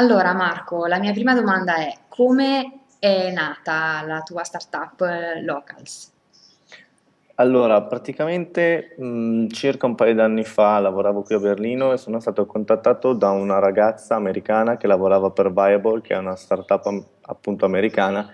Allora Marco, la mia prima domanda è come è nata la tua startup eh, Locals? Allora, praticamente mh, circa un paio d'anni fa lavoravo qui a Berlino e sono stato contattato da una ragazza americana che lavorava per Viable, che è una startup appunto americana,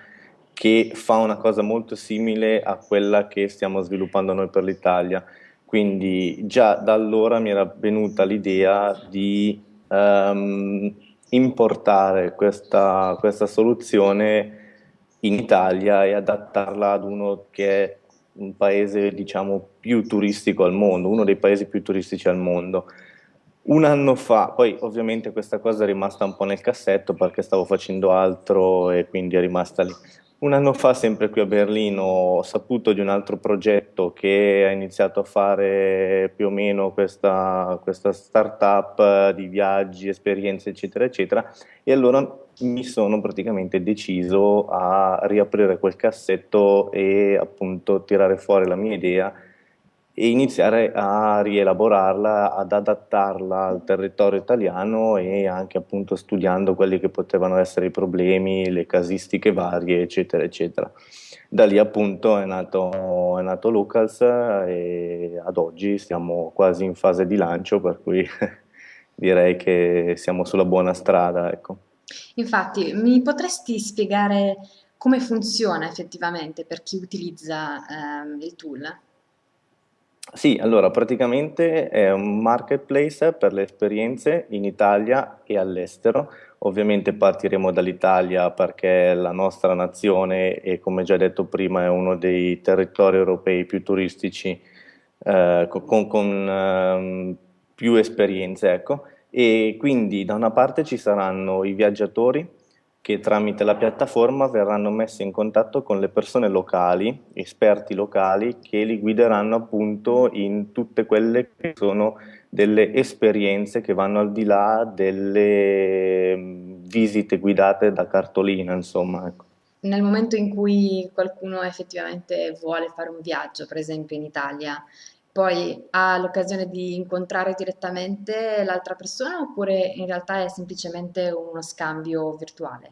che fa una cosa molto simile a quella che stiamo sviluppando noi per l'Italia. Quindi già da allora mi era venuta l'idea di ehm, importare questa, questa soluzione in Italia e adattarla ad uno che è un paese, diciamo, più turistico al mondo, uno dei paesi più turistici al mondo. Un anno fa, poi ovviamente questa cosa è rimasta un po' nel cassetto perché stavo facendo altro e quindi è rimasta lì. Un anno fa, sempre qui a Berlino, ho saputo di un altro progetto che ha iniziato a fare più o meno questa, questa startup di viaggi, esperienze, eccetera, eccetera, e allora mi sono praticamente deciso a riaprire quel cassetto e appunto tirare fuori la mia idea e iniziare a rielaborarla, ad adattarla al territorio italiano e anche appunto studiando quelli che potevano essere i problemi, le casistiche varie, eccetera, eccetera. Da lì appunto è nato, è nato Lucas e ad oggi siamo quasi in fase di lancio, per cui direi che siamo sulla buona strada, ecco. Infatti, mi potresti spiegare come funziona effettivamente per chi utilizza ehm, il tool? Sì, allora praticamente è un marketplace per le esperienze in Italia e all'estero. Ovviamente partiremo dall'Italia perché è la nostra nazione e come già detto prima è uno dei territori europei più turistici eh, con, con ehm, più esperienze, ecco. E quindi da una parte ci saranno i viaggiatori che tramite la piattaforma verranno messi in contatto con le persone locali, esperti locali, che li guideranno appunto in tutte quelle che sono delle esperienze che vanno al di là delle mm, visite guidate da cartolina, insomma. Ecco. Nel momento in cui qualcuno effettivamente vuole fare un viaggio, per esempio in Italia, poi ha l'occasione di incontrare direttamente l'altra persona oppure in realtà è semplicemente uno scambio virtuale?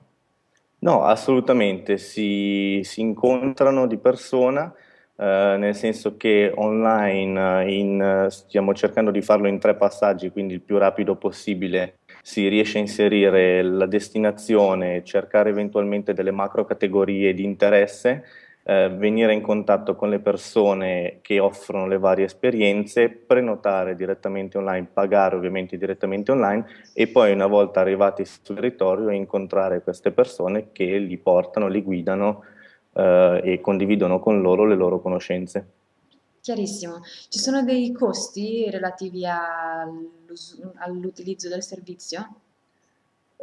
No, assolutamente, si, si incontrano di persona, eh, nel senso che online eh, in, stiamo cercando di farlo in tre passaggi, quindi il più rapido possibile si riesce a inserire la destinazione, cercare eventualmente delle macro categorie di interesse eh, venire in contatto con le persone che offrono le varie esperienze, prenotare direttamente online, pagare ovviamente direttamente online e poi una volta arrivati sul territorio incontrare queste persone che li portano, li guidano eh, e condividono con loro le loro conoscenze. Chiarissimo. Ci sono dei costi relativi all'utilizzo del servizio?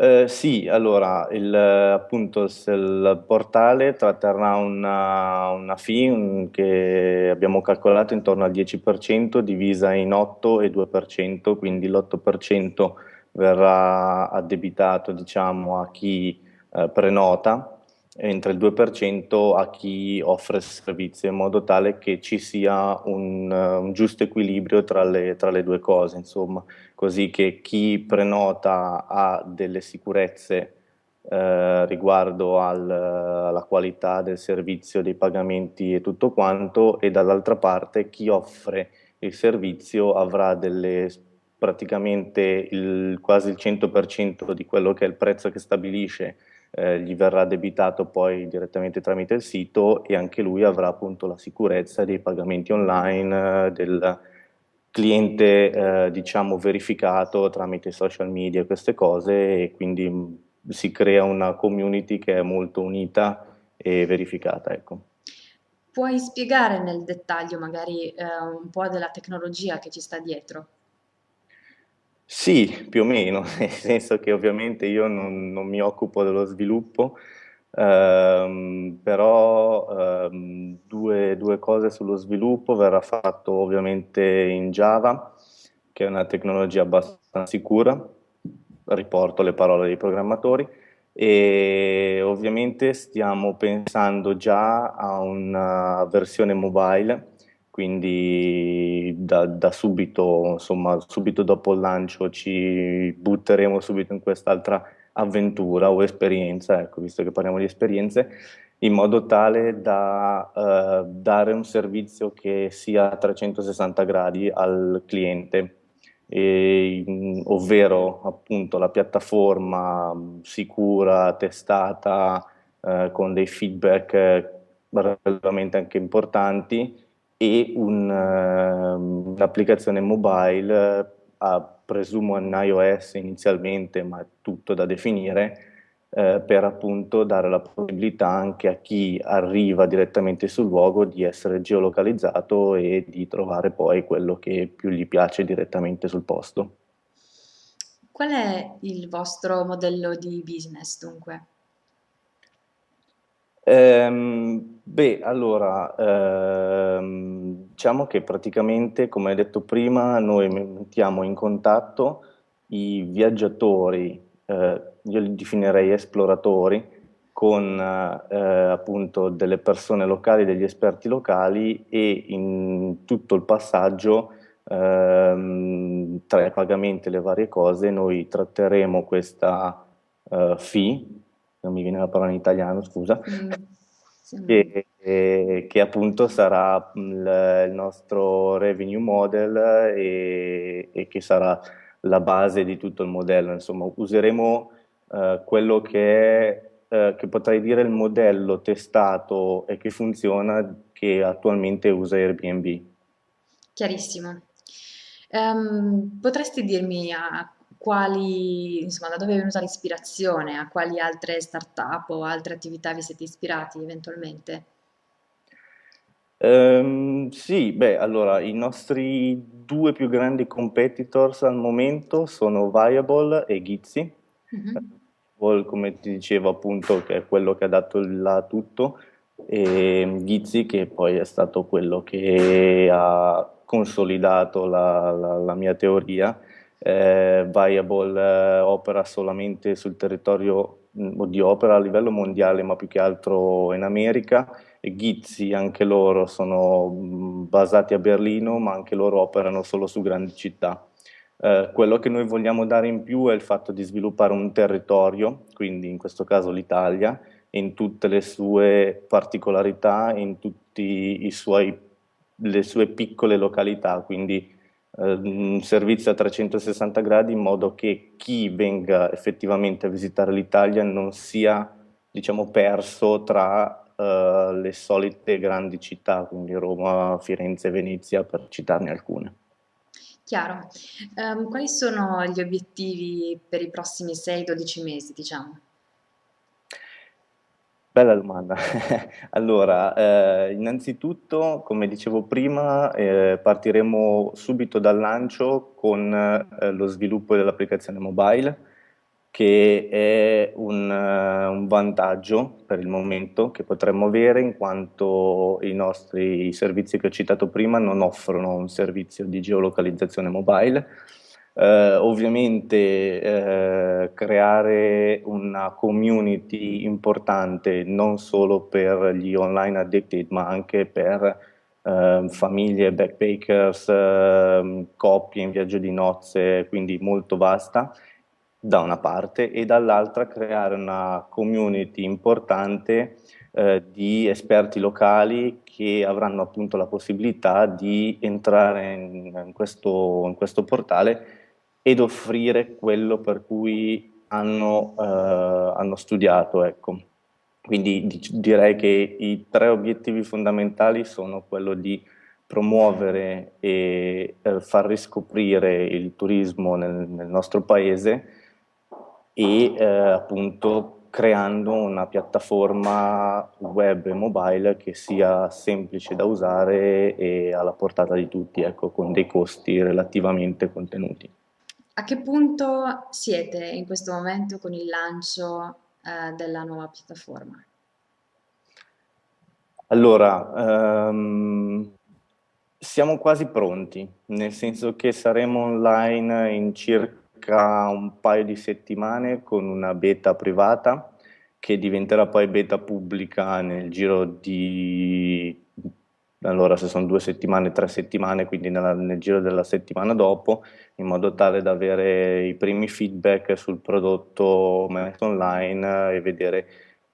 Eh, sì, allora, il, appunto, il portale tratterrà una, una fee che abbiamo calcolato intorno al 10% divisa in 8 e 2%, quindi l'8% verrà addebitato, diciamo, a chi eh, prenota, mentre il 2% a chi offre il servizio, in modo tale che ci sia un, un giusto equilibrio tra le, tra le due cose, insomma. Così che chi prenota ha delle sicurezze eh, riguardo al, alla qualità del servizio, dei pagamenti e tutto quanto, e dall'altra parte chi offre il servizio avrà delle, praticamente il, quasi il 100% di quello che è il prezzo che stabilisce eh, gli verrà debitato poi direttamente tramite il sito e anche lui avrà appunto la sicurezza dei pagamenti online, eh, del, cliente eh, diciamo verificato tramite social media queste cose e quindi mh, si crea una community che è molto unita e verificata, ecco. Puoi spiegare nel dettaglio magari eh, un po' della tecnologia che ci sta dietro? Sì, più o meno, nel senso che ovviamente io non, non mi occupo dello sviluppo, ehm, però ehm, due, due cose sullo sviluppo, verrà fatto ovviamente in Java, che è una tecnologia abbastanza sicura, riporto le parole dei programmatori, e ovviamente stiamo pensando già a una versione mobile quindi da, da subito, insomma, subito dopo il lancio ci butteremo subito in quest'altra avventura o esperienza, ecco, visto che parliamo di esperienze, in modo tale da eh, dare un servizio che sia a 360 gradi al cliente, e, ovvero appunto la piattaforma sicura, testata, eh, con dei feedback relativamente anche importanti e uh, un'applicazione mobile, uh, presumo in iOS inizialmente, ma è tutto da definire, uh, per appunto dare la possibilità anche a chi arriva direttamente sul luogo di essere geolocalizzato e di trovare poi quello che più gli piace direttamente sul posto. Qual è il vostro modello di business dunque? Ehm, beh, allora, ehm, diciamo che praticamente, come hai detto prima, noi mettiamo in contatto i viaggiatori, eh, io li definirei esploratori, con eh, appunto delle persone locali, degli esperti locali e in tutto il passaggio ehm, tra i pagamenti e le varie cose noi tratteremo questa uh, fee non mi viene la parola in italiano, scusa, mm, sì. che, che, che, appunto sarà il, il, nostro revenue model e, e, che sarà la base di tutto il modello. Insomma, useremo uh, quello che è, uh, che potrei dire il modello testato e che funziona che attualmente usa Airbnb. Chiarissimo. Um, potresti dirmi a quali, insomma, da dove è venuta l'ispirazione, a quali altre start-up o altre attività vi siete ispirati eventualmente? Um, sì, beh, allora i nostri due più grandi competitors al momento sono Viable e Gizzy. Mm-hmm. come ti dicevo appunto, che è quello che ha dato il là tutto, e Gizzy che poi è stato quello che ha consolidato la, la, la mia teoria eh, Viable eh, opera solamente sul territorio mm, di opera a livello mondiale, ma più che altro in America. E Gizzi, anche loro, sono mm, basati a Berlino, ma anche loro operano solo su grandi città. Eh, quello che noi vogliamo dare in più è il fatto di sviluppare un territorio, quindi in questo caso l'Italia, in tutte le sue particolarità, in tutte le sue piccole località, quindi un servizio a 360 gradi in modo che chi venga effettivamente a visitare l'Italia non sia diciamo, perso tra uh, le solite grandi città, quindi Roma, Firenze, Venezia, per citarne alcune. Chiaro. Um, quali sono gli obiettivi per i prossimi 6-12 mesi, diciamo? Bella domanda. Allora, eh, innanzitutto, come dicevo prima, eh, partiremo subito dal lancio con eh, lo sviluppo dell'applicazione mobile, che è un, eh, un vantaggio per il momento che potremmo avere in quanto i nostri servizi che ho citato prima non offrono un servizio di geolocalizzazione mobile, eh, ovviamente eh, creare una community importante non solo per gli online addicted ma anche per eh, famiglie, backpackers, ehm, coppie in viaggio di nozze, quindi molto vasta da una parte e dall'altra creare una community importante eh, di esperti locali che avranno appunto la possibilità di entrare in, in, questo, in questo portale ed offrire quello per cui hanno, eh, hanno studiato. Ecco. Quindi direi che i tre obiettivi fondamentali sono quello di promuovere e eh, far riscoprire il turismo nel, nel nostro paese e eh, appunto creando una piattaforma web e mobile che sia semplice da usare e alla portata di tutti, ecco, con dei costi relativamente contenuti. A che punto siete in questo momento con il lancio eh, della nuova piattaforma? Allora, um, siamo quasi pronti, nel senso che saremo online in circa un paio di settimane con una beta privata che diventerà poi beta pubblica nel giro di allora se sono due settimane, tre settimane, quindi nella- nel giro della settimana dopo, in modo tale da avere i primi feedback sul prodotto online e vedere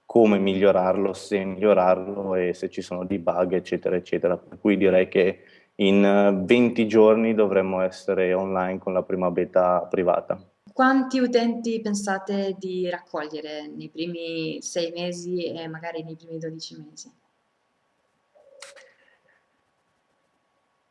come migliorarlo, se migliorarlo e se ci sono dei bug, eccetera, eccetera. Per cui direi che in 20 giorni dovremmo essere online con la prima beta privata. Quanti utenti pensate di raccogliere nei primi sei mesi e magari nei primi 12 mesi?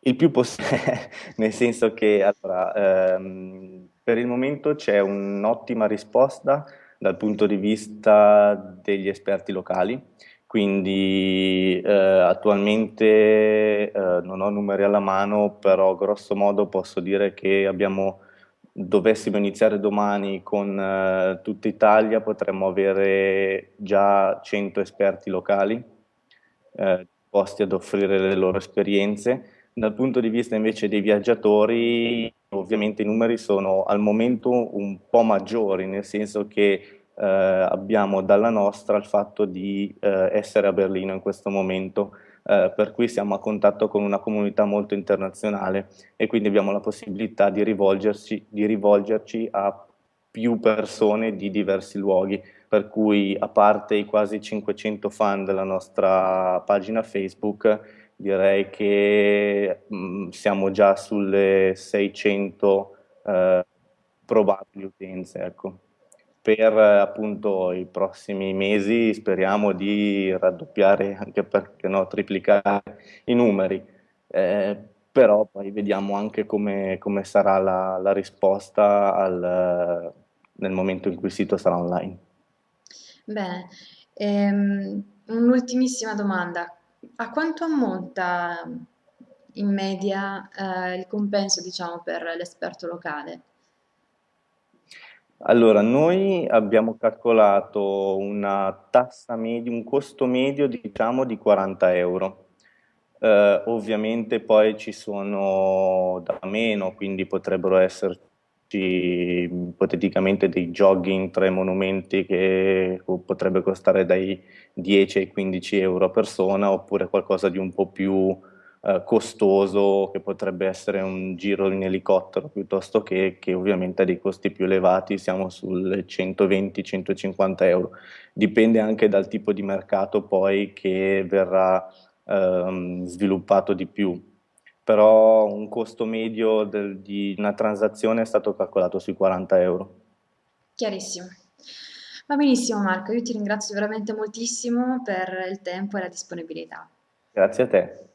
Il più possibile, nel senso che allora, ehm, per il momento c'è un'ottima risposta dal punto di vista degli esperti locali, quindi eh, attualmente eh, non ho numeri alla mano, però grosso modo posso dire che abbiamo, dovessimo iniziare domani con eh, tutta Italia, potremmo avere già 100 esperti locali eh, posti ad offrire le loro esperienze dal punto di vista invece dei viaggiatori, ovviamente i numeri sono al momento un po' maggiori, nel senso che eh, abbiamo dalla nostra il fatto di eh, essere a Berlino in questo momento, eh, per cui siamo a contatto con una comunità molto internazionale e quindi abbiamo la possibilità di rivolgerci, di rivolgerci a più persone di diversi luoghi, per cui a parte i quasi 500 fan della nostra pagina Facebook, direi che mh, mm, siamo già sulle 600 eh, probabili utenze, ecco. Per appunto i prossimi mesi speriamo di raddoppiare, anche perché no, triplicare i numeri, eh, però poi vediamo anche come, come sarà la, la risposta al, nel momento in cui il sito sarà online. Bene, ehm, un'ultimissima domanda. A quanto ammonta in media eh, il compenso, diciamo, per l'esperto locale? Allora, noi abbiamo calcolato una tassa media, un costo medio diciamo di 40 euro. Eh, ovviamente poi ci sono da meno, quindi potrebbero esserci ipoteticamente dei jogging tra i monumenti che potrebbe costare dai 10 ai 15 euro a persona, oppure qualcosa di un po' più eh, costoso che potrebbe essere un giro in elicottero piuttosto che, che ovviamente ha dei costi più elevati, siamo sul 120-150 euro. Dipende anche dal tipo di mercato poi che verrà ehm, sviluppato di più. Però un costo medio del, di una transazione è stato calcolato sui 40 euro. Chiarissimo. Va benissimo Marco, io ti ringrazio veramente moltissimo per il tempo e la disponibilità. Grazie a te.